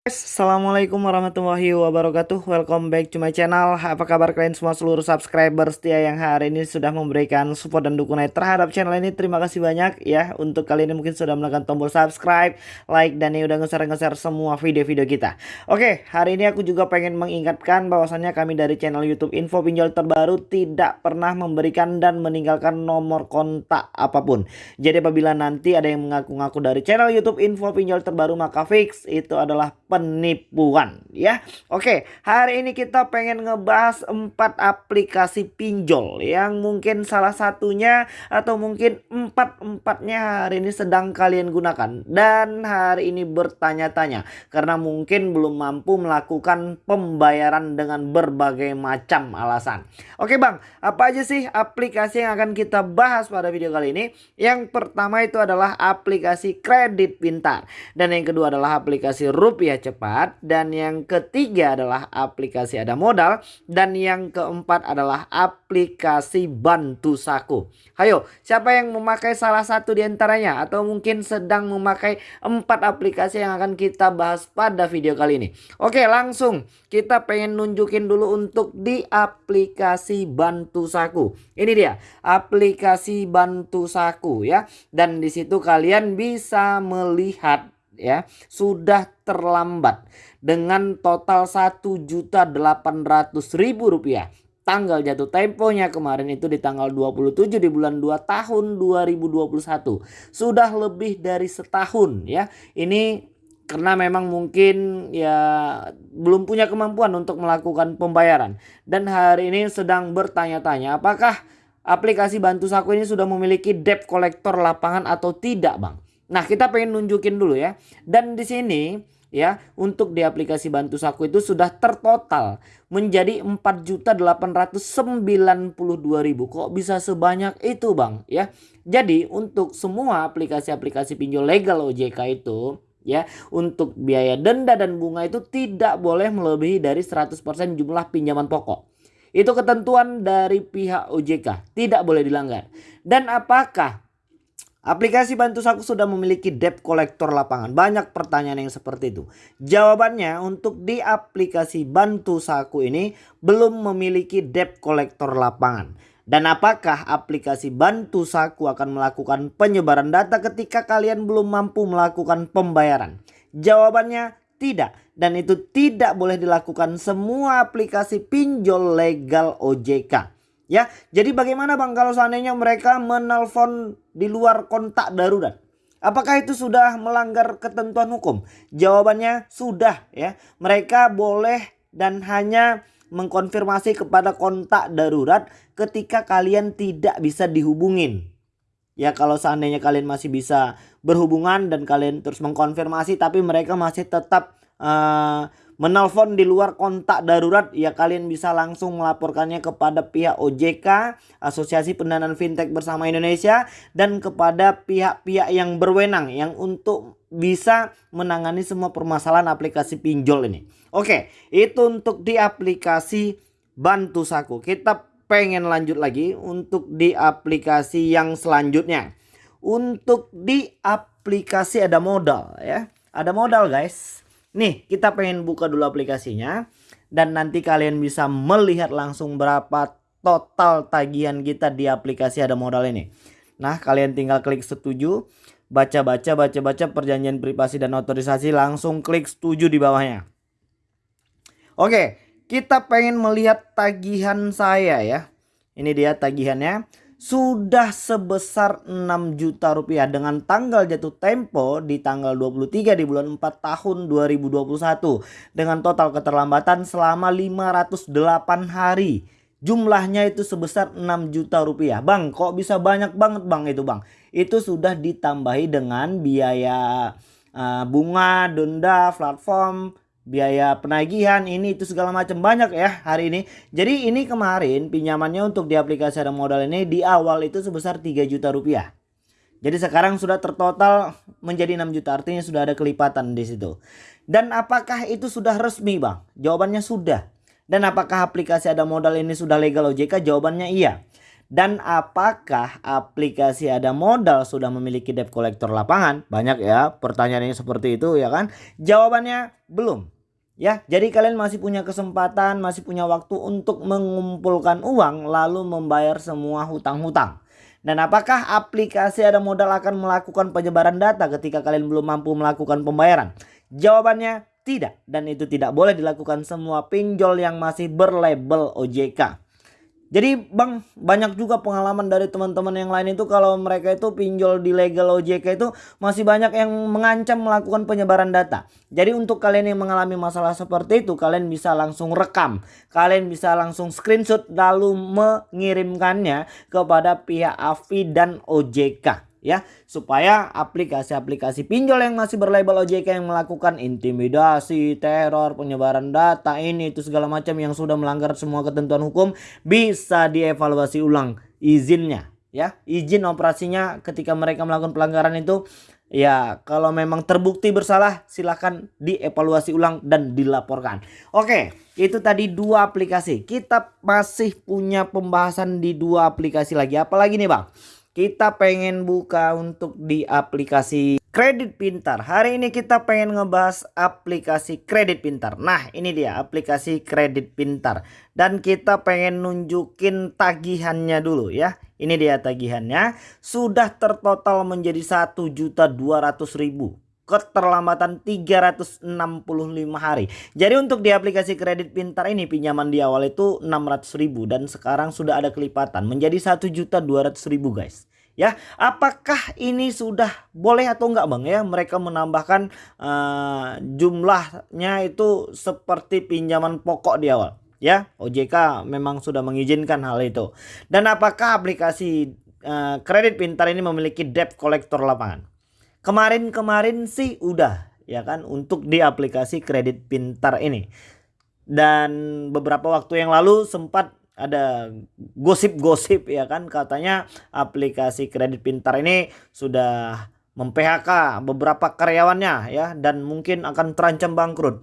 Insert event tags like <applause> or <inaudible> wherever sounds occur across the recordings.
Assalamualaikum warahmatullahi wabarakatuh. Welcome back to my channel. Apa kabar kalian semua seluruh subscriber setia yang hari ini sudah memberikan support dan dukungan terhadap channel ini. Terima kasih banyak ya. Untuk kalian yang mungkin sudah menekan tombol subscribe Like dan yang udah nge-share-nge-share semua video-video kita. Oke hari ini aku juga pengen mengingatkan bahwasannya kami dari channel youtube info pinjol terbaru Tidak pernah memberikan dan meninggalkan nomor kontak apa pun. Jadi apabila nanti ada yang mengaku-ngaku dari channel youtube info pinjol terbaru Maka fix. Itu adalah penipuan ya. Oke, hari ini kita pengen ngebahas empat aplikasi pinjol yang mungkin salah satunya atau mungkin empat-empatnya hari ini sedang kalian gunakan dan hari ini bertanya-tanya karena mungkin belum mampu melakukan pembayaran dengan berbagai macam alasan. Oke, Bang, apa aja sih aplikasi yang akan kita bahas pada video kali ini? Yang pertama itu adalah aplikasi kredit pintar dan yang kedua adalah aplikasi rupiah cepat dan yang ketiga adalah aplikasi ada modal dan yang keempat adalah aplikasi bantu saku. Hayo, siapa yang memakai salah satu di antaranya atau mungkin sedang memakai empat aplikasi yang akan kita bahas pada video kali ini. Oke, langsung kita pengen nunjukin dulu untuk di aplikasi bantu saku. Ini dia, aplikasi bantu saku ya. Dan di situ kalian bisa melihat ya sudah terlambat dengan total ribu rupiah. Tanggal jatuh temponya kemarin itu di tanggal 27 di bulan 2 tahun 2021 sudah lebih dari setahun ya. Ini karena memang mungkin ya belum punya kemampuan untuk melakukan pembayaran. Dan hari ini sedang bertanya-tanya apakah aplikasi bantu saku ini sudah memiliki debt collector lapangan atau tidak bang Nah, kita pengen nunjukin dulu ya. Dan di sini ya, untuk di aplikasi Bantu Saku itu sudah tertotal menjadi 4.892.000. Kok bisa sebanyak itu, Bang? Ya. Jadi, untuk semua aplikasi-aplikasi pinjol legal OJK itu ya, untuk biaya denda dan bunga itu tidak boleh melebihi dari 100% jumlah pinjaman pokok. Itu ketentuan dari pihak OJK, tidak boleh dilanggar. Dan apakah Aplikasi Bantu Saku sudah memiliki debt collector lapangan. Banyak pertanyaan yang seperti itu. Jawabannya untuk di aplikasi Bantu Saku ini belum memiliki debt collector lapangan. Dan apakah aplikasi Bantu Saku akan melakukan penyebaran data ketika kalian belum mampu melakukan pembayaran? Jawabannya tidak. Dan itu tidak boleh dilakukan semua aplikasi pinjol legal OJK. Ya, jadi bagaimana Bang kalau seandainya mereka menelpon di luar kontak darurat? Apakah itu sudah melanggar ketentuan hukum? Jawabannya sudah ya. Mereka boleh dan hanya mengkonfirmasi kepada kontak darurat ketika kalian tidak bisa dihubungin. Ya kalau seandainya kalian masih bisa berhubungan dan kalian terus mengkonfirmasi tapi mereka masih tetap uh, menelpon di luar kontak darurat ya kalian bisa langsung melaporkannya kepada pihak OJK Asosiasi Pendanaan Fintech Bersama Indonesia dan kepada pihak-pihak yang berwenang yang untuk bisa menangani semua permasalahan aplikasi pinjol ini. Oke, itu untuk di aplikasi Bantu Saku. Kita pengen lanjut lagi untuk di aplikasi yang selanjutnya. Untuk di aplikasi ada modal ya. Ada modal guys. Nih kita pengen buka dulu aplikasinya dan nanti kalian bisa melihat langsung berapa total tagihan kita di aplikasi ada modal ini. Nah kalian tinggal klik setuju, baca-baca, baca-baca perjanjian privasi dan otorisasi langsung klik setuju di bawahnya. Oke kita pengen melihat tagihan saya ya. Ini dia tagihannya sudah sebesar 6 juta rupiah dengan tanggal jatuh tempo di tanggal 23 di bulan 4 tahun 2021 dengan total keterlambatan selama 508 hari. Jumlahnya itu sebesar 6 juta rupiah. Bang, kok bisa banyak banget bang itu bang? Itu sudah ditambahi dengan biaya uh, bunga, denda, platform, biaya penagihan ini itu segala macam banyak ya hari ini. Jadi ini kemarin pinjamannya untuk di aplikasi ada modal ini di awal itu sebesar 3 juta rupiah. Jadi sekarang sudah tertotal menjadi 6 juta artinya sudah ada kelipatan di situ. Dan apakah itu sudah resmi bang? Jawabannya sudah. Dan apakah aplikasi ada modal ini sudah legal OJK? Jawabannya iya. Dan apakah aplikasi ada modal sudah memiliki debt collector lapangan? Banyak ya pertanyaannya seperti itu ya kan? Jawabannya belum. Ya, jadi kalian masih punya kesempatan, masih punya waktu untuk mengumpulkan uang lalu membayar semua hutang-hutang. Dan apakah aplikasi ada modal akan melakukan penyebaran data ketika kalian belum mampu melakukan pembayaran? Jawabannya tidak. Dan itu tidak boleh dilakukan semua pinjol yang masih berlabel OJK. Jadi bang banyak juga pengalaman dari teman-teman yang lain itu kalau mereka itu pinjol di legal OJK itu masih banyak yang mengancam melakukan penyebaran data. Jadi untuk kalian yang mengalami masalah seperti itu kalian bisa langsung rekam. Kalian bisa langsung screenshot lalu mengirimkannya kepada pihak AFI dan OJK ya supaya aplikasi-aplikasi pinjol yang masih berlabel OJK yang melakukan intimidasi, teror, penyebaran data ini itu segala macam yang sudah melanggar semua ketentuan hukum bisa dievaluasi ulang izinnya ya. Izin operasinya ketika mereka melakukan pelanggaran itu ya kalau memang terbukti bersalah silahkan dievaluasi ulang dan dilaporkan. Oke itu tadi dua aplikasi. Kita masih punya pembahasan di dua aplikasi lagi. Apalagi nih bang kita pengen buka untuk di aplikasi kredit pintar. Hari ini kita pengen ngebahas aplikasi kredit pintar. Nah ini dia aplikasi kredit pintar. Dan kita pengen nunjukin tagihannya dulu ya. Ini dia tagihannya. Sudah tertotal menjadi 1.200.000 keterlambatan 365 hari. Jadi untuk di aplikasi kredit pintar ini pinjaman di awal itu 600.000 dan sekarang sudah ada kelipatan menjadi 1.200.000 guys. Ya, apakah ini sudah boleh atau enggak Bang ya? Mereka menambahkan uh, jumlahnya itu seperti pinjaman pokok di awal. Ya, OJK memang sudah mengizinkan hal itu. Dan apakah aplikasi uh, kredit pintar ini memiliki debt collector lapangan? Kemarin-kemarin sih udah ya kan untuk di aplikasi kredit pintar ini. Dan beberapa waktu yang lalu sempat ada gosip-gosip ya kan katanya aplikasi kredit pintar ini sudah mem-PHK beberapa karyawannya ya dan mungkin akan terancam bangkrut.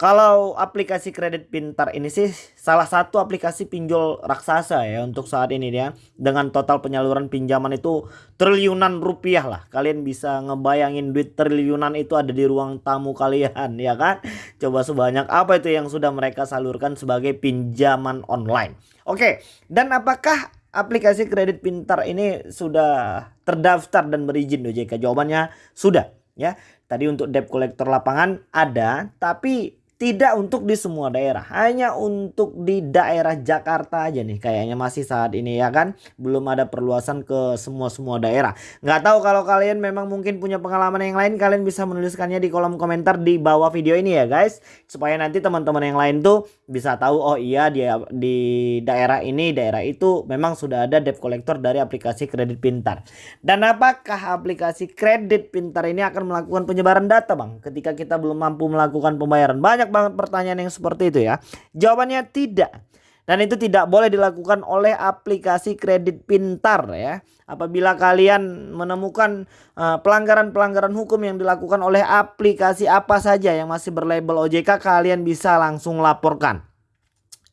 Kalau aplikasi kredit pintar ini sih salah satu aplikasi pinjol raksasa ya untuk saat ini ya. Dengan total penyaluran pinjaman itu triliunan rupiah lah. Kalian bisa ngebayangin duit triliunan itu ada di ruang tamu kalian <laughs> ya kan. Coba sebanyak apa itu yang sudah mereka salurkan sebagai pinjaman online. Oke dan apakah aplikasi kredit pintar ini sudah terdaftar dan berizin OJK? Jawabannya sudah ya. Tadi untuk debt collector lapangan ada tapi tidak untuk di semua daerah, hanya untuk di daerah Jakarta aja nih kayaknya masih saat ini ya kan. Belum ada perluasan ke semua-semua daerah. Nggak tahu kalau kalian memang mungkin punya pengalaman yang lain, kalian bisa menuliskannya di kolom komentar di bawah video ini ya guys. Supaya nanti teman-teman yang lain tuh bisa tahu oh iya dia di daerah ini, daerah itu memang sudah ada debt collector dari aplikasi kredit pintar. Dan apakah aplikasi kredit pintar ini akan melakukan penyebaran data bang ketika kita belum mampu melakukan pembayaran? Banyak banget pertanyaan yang seperti itu ya. Jawabannya tidak. Dan itu tidak boleh dilakukan oleh aplikasi kredit pintar ya. Apabila kalian menemukan eh, pelanggaran-pelanggaran uh, hukum yang dilakukan oleh aplikasi apa saja yang masih berlabel OJK, kalian bisa langsung laporkan.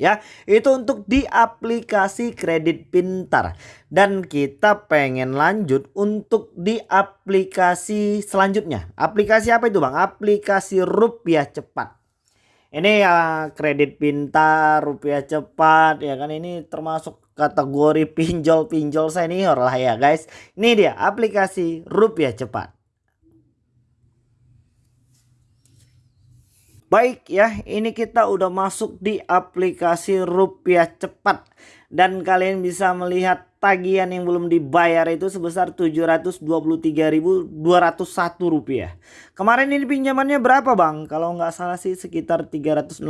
Ya, itu untuk di aplikasi kredit pintar. Dan kita pengen lanjut untuk di aplikasi selanjutnya. Aplikasi apa itu Bang? Aplikasi rupiah cepat. Ini ya kredit pintar, rupiah cepat ya kan ini termasuk kategori pinjol-pinjol senior lah ya guys. Ini dia aplikasi rupiah cepat. Baik ya, ini kita udah masuk di aplikasi rupiah cepat dan kalian bisa melihat tagihan yang belum dibayar itu sebesar 723.201 rupiah. Kemarin ini pinjamannya berapa bang? Kalau nggak salah sih sekitar 360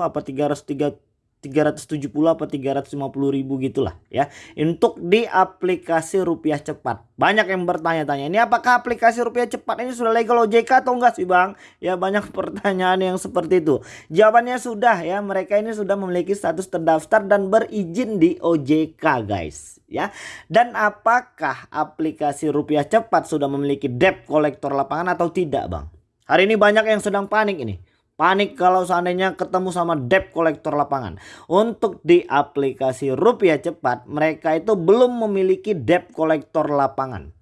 apa 303 370 apa 350 ribu gitulah ya. Untuk di aplikasi rupiah cepat. Banyak yang bertanya-tanya ini apakah aplikasi rupiah cepat ini sudah legal OJK atau enggak sih bang? Ya banyak <laughs> pertanyaan yang seperti itu. Jawabannya sudah ya. Mereka ini sudah memiliki status terdaftar dan berizin di OJK guys ya. Dan apakah aplikasi rupiah cepat sudah memiliki debt kolektor lapangan atau tidak bang? Hari ini banyak yang sedang panik ini panik kalau seandainya ketemu sama debt kolektor lapangan. Untuk di aplikasi rupiah cepat mereka itu belum memiliki debt kolektor lapangan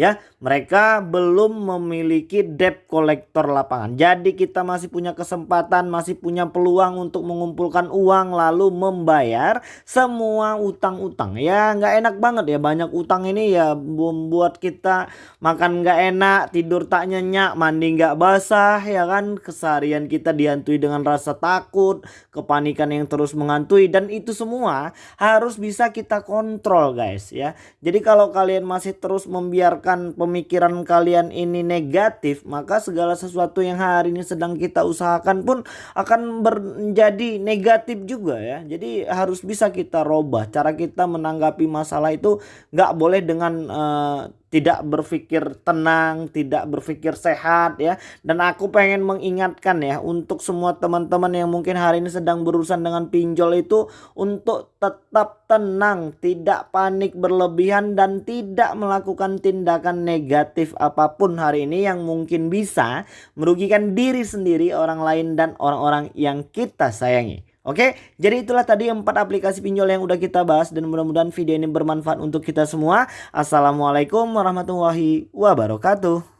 ya mereka belum memiliki debt kolektor lapangan. Jadi kita masih punya kesempatan masih punya peluang untuk mengumpulkan uang lalu membayar semua utang-utang. Ya nggak enak banget ya. Banyak utang ini ya membuat kita makan nggak enak tidur tak nyenyak mandi nggak basah ya kan? Keseharian kita dihantui dengan rasa takut kepanikan yang terus menghantui. Dan itu semua harus bisa kita kontrol guys ya. Jadi kalau kalian masih terus membiarkan biarkan pemikiran kalian ini negatif, maka segala sesuatu yang hari ini sedang kita usahakan pun akan menjadi negatif juga ya. Jadi harus bisa kita robah cara kita menanggapi masalah itu nggak boleh dengan uh, tidak berpikir tenang, tidak berpikir sehat ya. Dan aku pengen mengingatkan ya untuk semua teman-teman yang mungkin hari ini sedang berurusan dengan pinjol itu untuk tetap tenang, tidak panik berlebihan dan tidak melakukan tindakan negatif apa pun hari ini yang mungkin bisa merugikan diri sendiri, orang lain dan orang-orang yang kita sayangi. Oke, jadi itulah tadi empat aplikasi pinjol yang udah kita bahas dan mudah-mudahan video ini bermanfaat untuk kita semua. Assalamualaikum warahmatullahi wabarakatuh.